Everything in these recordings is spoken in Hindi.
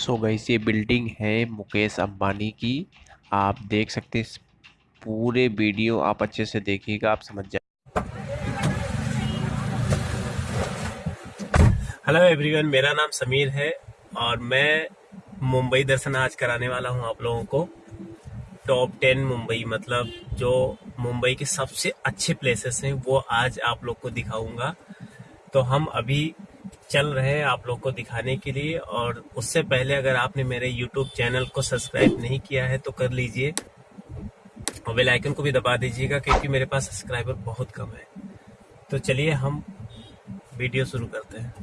सो गईस ये बिल्डिंग है मुकेश अंबानी की। आप देख सकते हैं पूरे वीडियो, आप अच्छे से देखिएगा, आप समझ जाए हेलो एवरीवन मेरा नाम समीर है और मैं मुंबई दर्शन आज कराने वाला हूँ आप लोगों को। टॉप टेन मुंबई मतलब जो मुंबई के सबसे अच्छे प्लेसेस हैं, वो आज आप लोग को दिखाऊँगा। तो हम अभी चल रहे हैं आप लोग को दिखाने के लिए। और उससे पहले अगर आपने मेरे यूट्यूब चैनल को सब्सक्राइब नहीं किया है तो कर लीजिए। और बेल आइकन को भी दबा दीजिएगा, क्योंकि मेरे पास सब्सक्राइबर बहुत कम है। तो चलिए हम वीडियो शुरू करते हैं।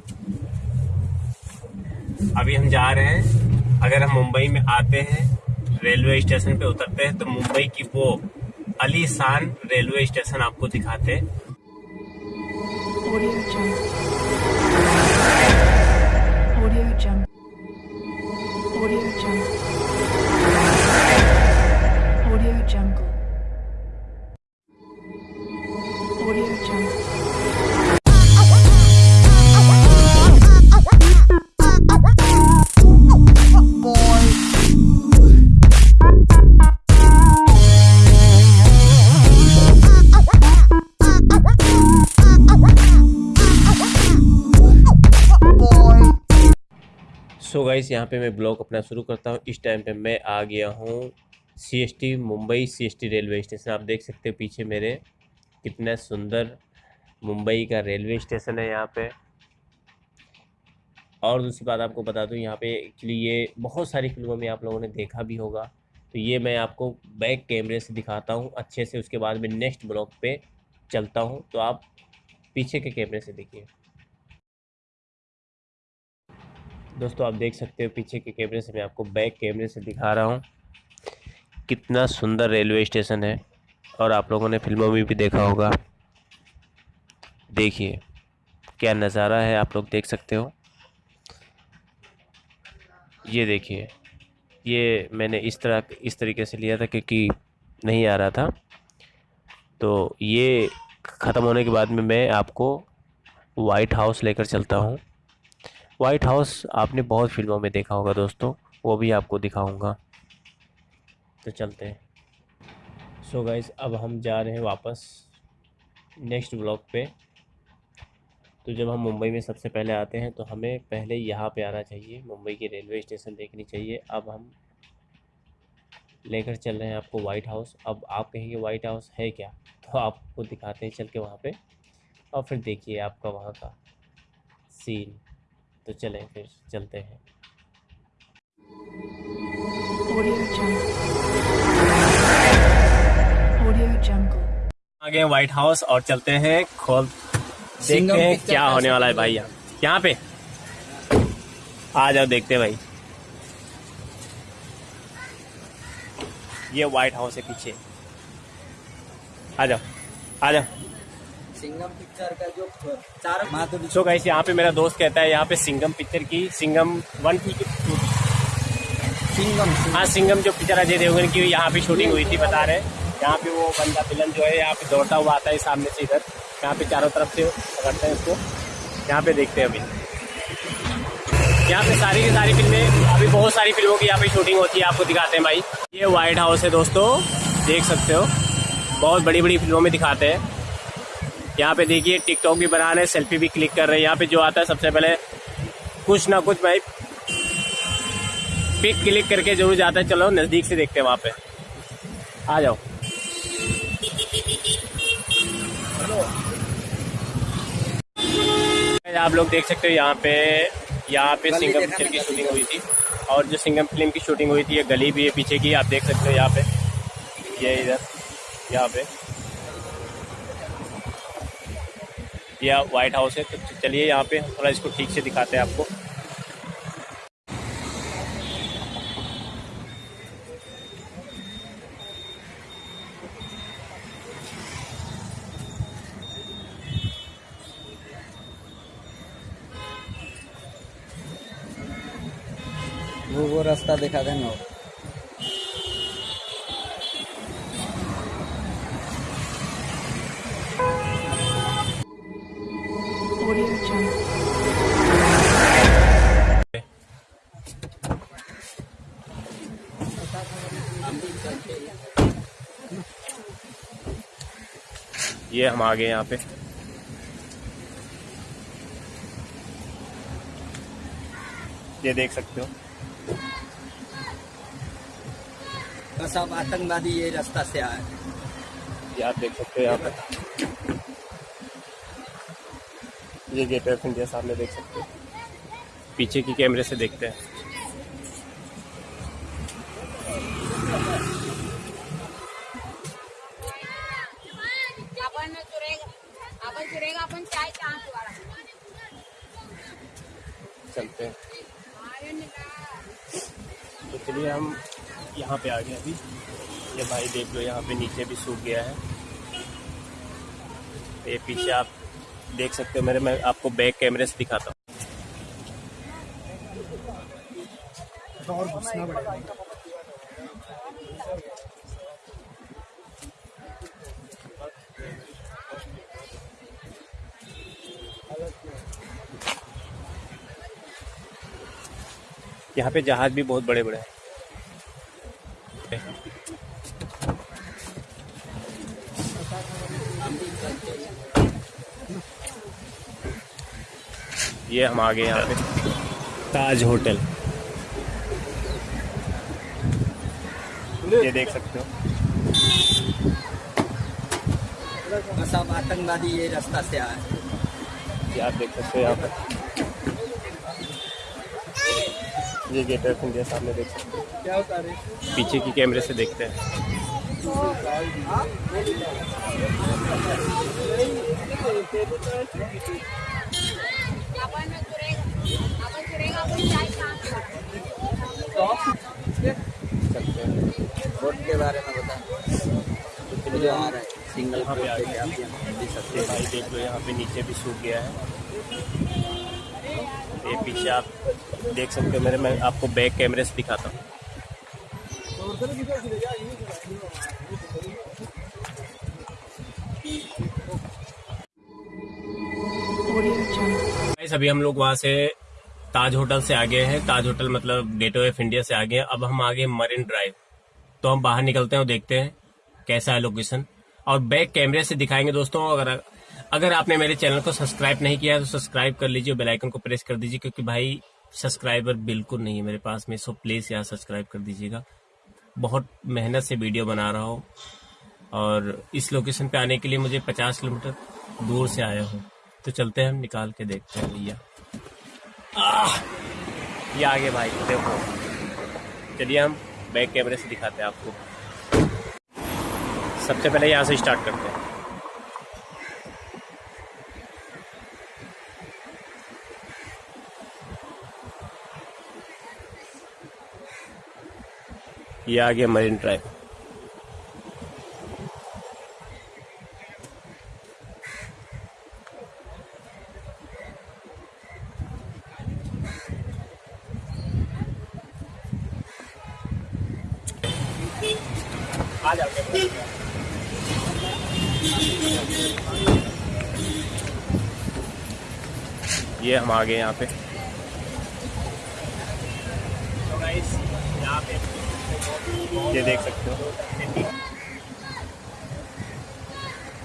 अभी हम जा रहे हैं। अगर हम मुंबई में आते हैं रेलवे स्टेशन पे उतरते हैं तो मुंबई की वो अलीशान रेलवे स्टेशन आपको दिखाते हैं। सो गाइस यहाँ पे मैं ब्लॉग अपना शुरू करता हूँ। इस टाइम पे मैं आ गया हूँ CST Mumbai CST railway station. आप देख सकते हो पीछे मेरे कितना सुंदर मुंबई का रेलवे स्टेशन है यहाँ पे। और दूसरी बात आपको बता दूँ, यहाँ पे एक्चुअली ये बहुत सारी फ़िल्मों में आप लोगों ने देखा भी होगा। तो ये मैं आपको बैक कैमरे से दिखाता हूँ। अच्छे से उसके बाद में नेक्स्ट ब्लॉग पे चलता हूँ। तो आप पीछे के कैमरे से देखिए। दोस्तों, आप देख सकते हो पीछे के कैमरे से मैं आपको बैक कैमरे से दिखा रहा हूँ। कितना सुंदर रेलवे स्टेशन है और आप लोगों ने फ़िल्मों में भी देखा होगा। देखिए, क्या नज़ारा है आप लोग देख सकते हो। ये देखिए, ये मैंने इस तरह, इस तरीके से लिया था क्योंकि नहीं आ रहा था। तो ये ख़त्म होने के बाद में मैं आपको वाइट हाउस लेकर चलता हूँ। वाइट हाउस आपने बहुत फ़िल्मों में देखा होगा दोस्तों, वो भी आपको दिखाऊँगा। तो चलते हैं। सो गाइस अब हम जा रहे हैं वापस नेक्स्ट ब्लॉक पे। तो जब हम मुंबई में सबसे पहले आते हैं तो हमें पहले यहाँ पे आना चाहिए। मुंबई की रेलवे स्टेशन देखनी चाहिए। अब हम लेकर चल रहे हैं आपको वाइट हाउस अब आप कहेंगे वाइट हाउस है क्या? तो आपको दिखाते हैं, चल के वहाँ पे। और फिर देखिए आपका वहाँ का सीन तो चलें फिर चलते हैं। Audio Jungle. Audio Jungle. आ गए व्हाइट हाउस और चलते हैं खोल देखते हैं क्या होने वाला है भाई यहाँ। यहाँ पे? आ जाओ देखते हैं भाई। ये व्हाइट हाउस है पीछे। आ जाओ आ जाओ। सिंगम पिक्चर का जो चार माधुरी सो गाइस यहाँ पे मेरा दोस्त कहता है यहाँ पे सिंगम पिक्चर की सिंगम वन की सिंगम हाँ सिंगम जो पिक्चर अजय देवगन की यहाँ पे शूटिंग हुई थी बता रहे। यहाँ पे वो बंदा विलन जो है यहाँ पे दौड़ता हुआ आता है सामने से इधर। यहाँ पे चारों तरफ़ से पकड़ते हैं उसको। यहाँ पे देखते हैं अभी। यहाँ पे सारी की सारी फ़िल्में अभी बहुत सारी फ़िल्मों की यहाँ पे शूटिंग होती है आपको दिखाते हैं भाई। ये व्हाइट हाउस है दोस्तों देख सकते हो। बहुत बड़ी बड़ी फ़िल्मों में दिखाते हैं। यहाँ पे देखिए टिकटॉक भी बना रहे हैं सेल्फी भी क्लिक कर रहे हैं। यहाँ पे जो आता है सबसे पहले कुछ ना कुछ भाई पिक क्लिक करके ज़रूर जाता है। चलो नज़दीक से देखते हैं वहाँ पे। आ जाओ। आप लोग देख सकते हो यहाँ पे यहाँ पे सिंगम पिक्चर की शूटिंग हुई थी। और जो सिंगम फ़िल्म की शूटिंग हुई थी ये गली भी है पीछे की आप देख सकते हो यहाँ पे। ये इधर यहाँ पे। यह व्हाइट हाउस है तो चलिए यहाँ पे थोड़ा इसको ठीक से दिखाते हैं आपको। वो वो रास्ता दिखा देना। ये हम आ गए यहाँ पे। ये देख सकते हो। बस अब आतंकवादी ये रास्ता से आए। ये आप देख सकते हो यहाँ पे। ये गेट ऑफ़ इंडिया सामने देख सकते हो। पीछे की कैमरे से देखते हैं। आपण सुरेख आपण चाय चलते हैं। तो चलिए हम यहाँ पे आ गए अभी। ये भाई देख लो यहाँ पे नीचे भी सूख गया है। ये पीछे आप देख सकते हो मेरे मैं आपको बैक कैमरे से दिखाता हूँ। यहाँ पे जहाज़ भी बहुत बड़े बड़े हैं। ये हम आ गए यहाँ पे। ताज होटल। ये देख सकते हो। बस अब आतंकवादी ये रास्ता से आए। आप देख सकते हो यहाँ पे। ये गेट ऑफ़ इंडिया सामने देख सकते हैं। क्या है पीछे की कैमरे से देखते हैं। हैं के बारे में जो आ रहा है सिंगल यहाँ पे आ वोट गए पे आप यहाँ दे सकते ये भाई देख लो यहाँ पे नीचे भी सूख गया है। ये पीछे आप देख सकते हो मेरे, मैं आपको बैक कैमरे से दिखाता हूँ. अभी हम लोग वहाँ से ताज होटल से आ गए हैं। ताज होटल मतलब गेटवे ऑफ़ इंडिया से आगे हैं। अब हम आगे मरीन ड्राइव तो हम बाहर निकलते हैं और देखते हैं कैसा है लोकेशन और बैक कैमरे से दिखाएँगे दोस्तों, अगर अगर आपने मेरे चैनल को सब्सक्राइब नहीं किया है तो सब्सक्राइब कर लीजिए बेल आइकन को प्रेस कर दीजिए, क्योंकि भाई सब्सक्राइबर बिल्कुल नहीं है मेरे पास में, सो प्लीज़ यहाँ सब्सक्राइब कर दीजिएगा। बहुत मेहनत से वीडियो बना रहा हूँ और इस लोकेशन पे आने के लिए मुझे 50 किलोमीटर दूर से आया हूँ। तो चलते हैं, हम निकाल के देखते हैं भैया। ये आगे भाई, देखो। चलिए हम बैक कैमरे से दिखाते हैं आपको। सबसे पहले यहाँ से स्टार्ट करते हैं। ये आ गया मरीन ड्राइव ये हम आ गए यहाँ पे तो guys, यहाँ पे ये देख सकते हो।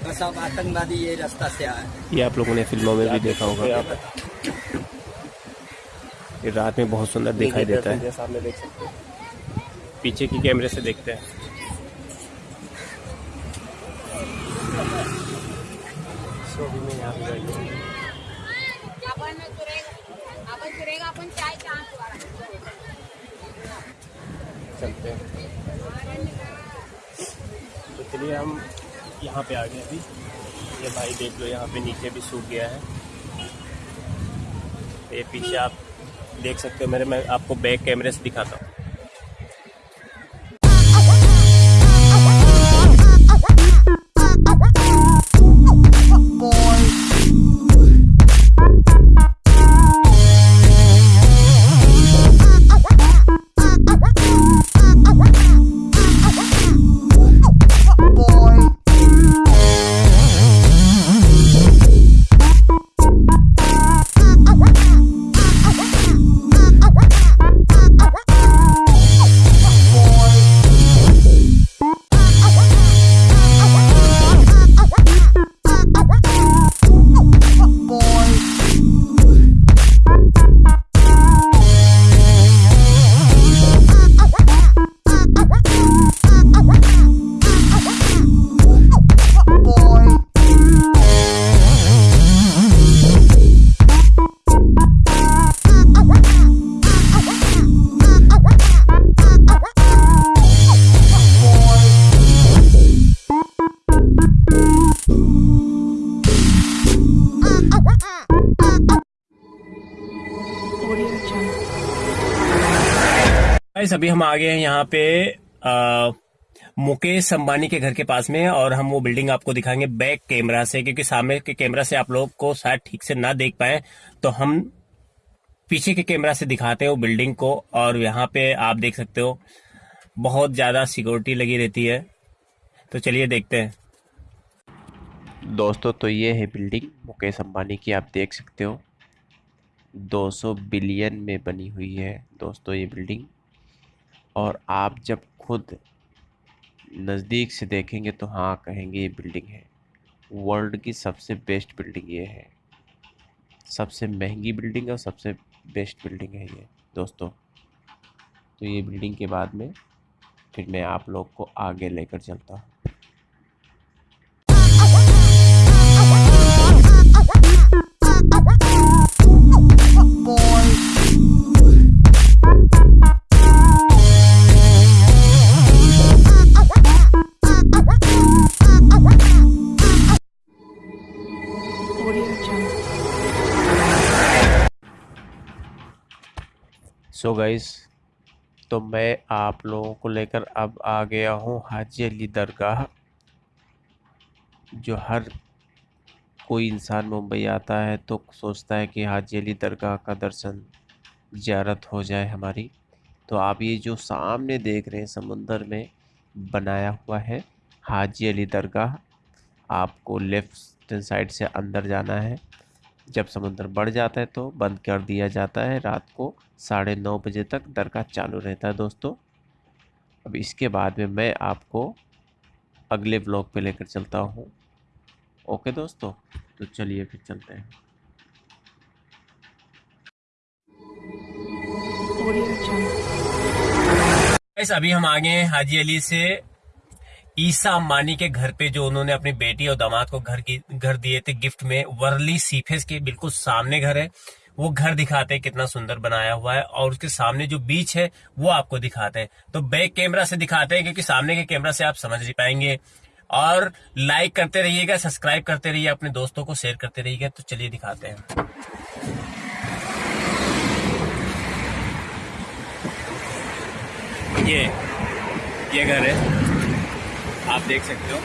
बस अब आतंकवादी ये रास्ता से आए। ये आप लोगों ने फ़िल्मों में भी देखा होगा। ये रात में बहुत सुंदर दिखाई देता है। सामने देख सकते हो। पीछे की कैमरे से देखते हैं। चलते हैं। तो चलिए हम यहाँ पे आ गए अभी। ये भाई देख लो, यहाँ पे नीचे भी सूख गया है। ये पीछे आप देख सकते हो मेरे, मैं आपको बैक कैमरे से दिखाता हूँ। अभी हम आ गए हैं यहाँ पे आ, मुकेश अंबानी के घर के पास में और हम वो बिल्डिंग आपको दिखाएँगे बैक कैमरा से क्योंकि सामने के कैमरा से आप लोग को शायद ठीक से ना देख पाए। तो हम पीछे के कैमरा से दिखाते हैं वो बिल्डिंग को और यहाँ पे आप देख सकते हो बहुत ज़्यादा सिक्योरिटी लगी रहती है। तो चलिए देखते हैं। दोस्तों तो ये है बिल्डिंग मुकेश अंबानी की आप देख सकते हो। 200 बिलियन में बनी हुई है दोस्तों ये बिल्डिंग। और आप जब खुद नज़दीक से देखेंगे तो हाँ कहेंगे ये बिल्डिंग है। वर्ल्ड की सबसे बेस्ट बिल्डिंग ये है। सबसे महँगी बिल्डिंग और सबसे बेस्ट बिल्डिंग है ये, दोस्तों। तो ये बिल्डिंग के बाद में फिर मैं आप लोग को आगे लेकर चलता हूँ। सो गाइस तो मैं आप लोगों को लेकर अब आ गया हूँ हाजी अली दरगाह, जो हर कोई इंसान मुंबई आता है तो सोचता है कि हाजी अली दरगाह का दर्शन ज़ियारत हो जाए हमारी। तो आप ये जो सामने देख रहे हैं समुंदर में बनाया हुआ है हाजी अली दरगाह, आपको लेफ़्ट साइड से अंदर जाना है। जब समुंदर बढ़ जाता है तो बंद कर दिया जाता है। रात को साढ़े नौ बजे तक दरगाह चालू रहता है दोस्तों। अब इसके बाद में मैं आपको अगले ब्लॉग पे लेकर चलता हूँ। ओके दोस्तों तो चलिए फिर चलते हैं। अभी हम आ गए हैं हाजी अली से ईसा अम्बानी के घर पे जो उन्होंने अपनी बेटी और दामाद को घर की, घर दिए थे गिफ्ट में, वर्ली सीफेस के बिल्कुल सामने घर है। वो घर दिखाते हैं कितना सुंदर बनाया हुआ है और उसके सामने जो बीच है, वो आपको दिखाते हैं। तो बैक कैमरा से दिखाते हैं क्योंकि सामने के कैमरा से आप समझ नहीं पाएँगे। और लाइक करते रहिएगा सब्सक्राइब करते रहिए, अपने दोस्तों को शेयर करते रहिएगा तो चलिए दिखाते हैं। ये ये घर है। आप देख सकते हो।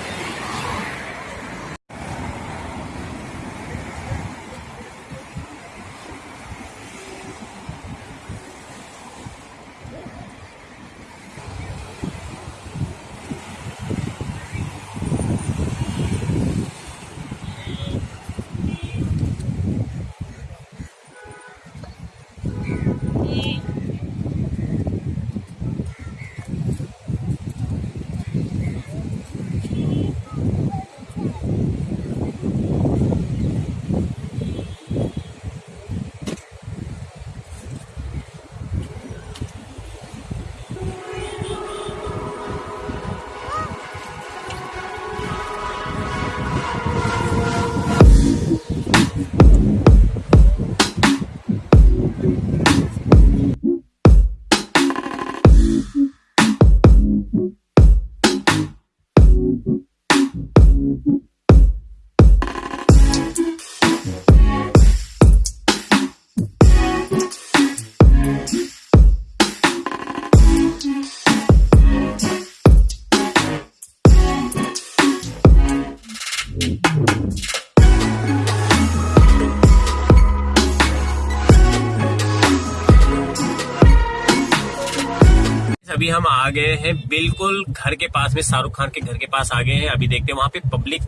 आ गए हैं। बिल्कुल घर के पास में शाहरुख खान के घर के पास आ गए हैं। अभी देखते हैं वहाँ पे पब्लिक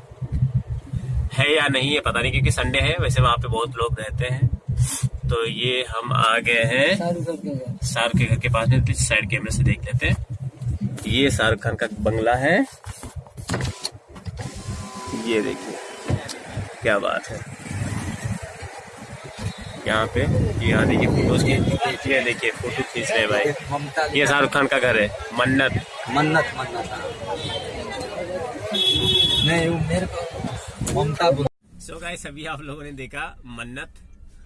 है या नहीं है पता नहीं क्योंकि संडे है। वैसे वहाँ पे बहुत लोग रहते हैं। तो ये हम आ गए हैं। शाहरुख के घर। के पास में प्लीज़ साइड कैमरे से देख लेते हैं। ये शाहरुख खान का बंगला है। ये देखिए क्या बात है। यहाँ पे यहाँ देखिए फ़ोटोज़ की ये देखिए फ़ोटो खींच रहे हैं भाई। ये शाहरुख खान का घर है मन्नत। मन्नत मन्नत। नहीं वो मेरे को ममता सो गाइस अभी आप लोगों ने देखा मन्नत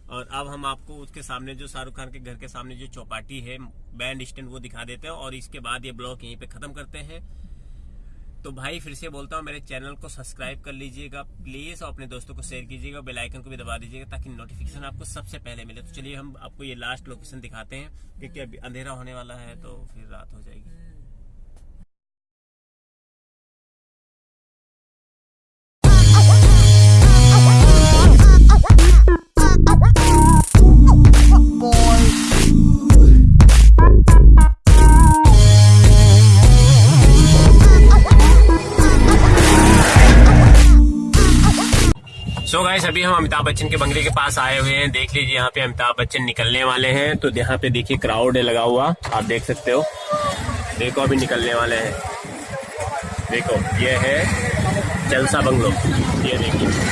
और अब हम आपको उसके सामने जो शाहरुख खान के घर के सामने जो चौपाटी है बैंड स्टैंड वो दिखा देते हैं और इसके बाद ये ब्लॉग यहीं पे खत्म करते हैं। तो भाई फिर से बोलता हूँ, मेरे चैनल को सब्सक्राइब कर लीजिएगा प्लीज़ और अपने दोस्तों को शेयर कीजिएगा बेल आइकन को भी दबा दीजिएगा, ताकि नोटिफिकेशन आपको सबसे पहले मिले। तो चलिए हम आपको ये लास्ट लोकेशन दिखाते हैं, क्योंकि अभी अंधेरा होने वाला है तो फिर रात हो जाएगी। सो गाइस, अभी हम अमिताभ बच्चन के बंगले के पास आए हुए हैं। देख लीजिए, यहाँ पे अमिताभ बच्चन निकलने वाले हैं। तो यहाँ पे देखिए क्राउड है लगा हुआ। आप देख सकते हो। देखो, अभी निकलने वाले हैं। देखो, ये है जलसा बंगलो। ये देखिए।